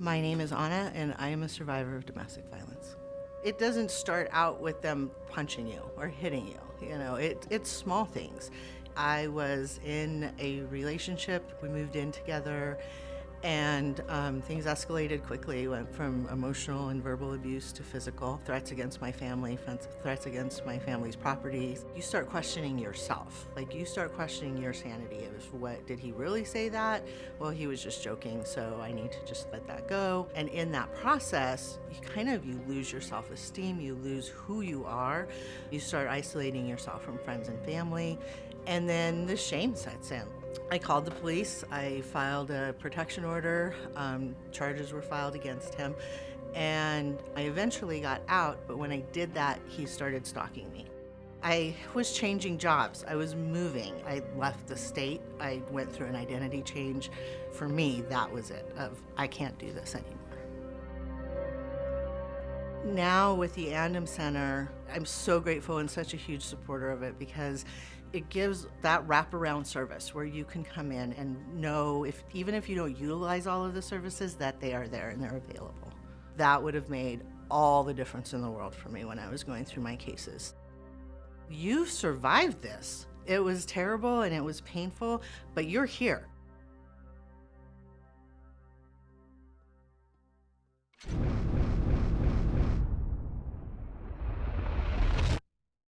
My name is Anna, and I am a survivor of domestic violence. It doesn't start out with them punching you or hitting you. You know, it, it's small things. I was in a relationship. We moved in together and um, things escalated quickly. Went from emotional and verbal abuse to physical threats against my family, threats against my family's property. You start questioning yourself. Like you start questioning your sanity. It was what did he really say that? Well, he was just joking, so I need to just let that go. And in that process, you kind of you lose your self-esteem. You lose who you are. You start isolating yourself from friends and family, and then the shame sets in. I called the police. I filed a protection order. Um, charges were filed against him. And I eventually got out, but when I did that, he started stalking me. I was changing jobs. I was moving. I left the state. I went through an identity change. For me, that was it, of I can't do this anymore. Now with the Andom Center, I'm so grateful and such a huge supporter of it because it gives that wraparound service where you can come in and know if even if you don't utilize all of the services that they are there and they're available. That would have made all the difference in the world for me when I was going through my cases. You survived this. It was terrible and it was painful, but you're here.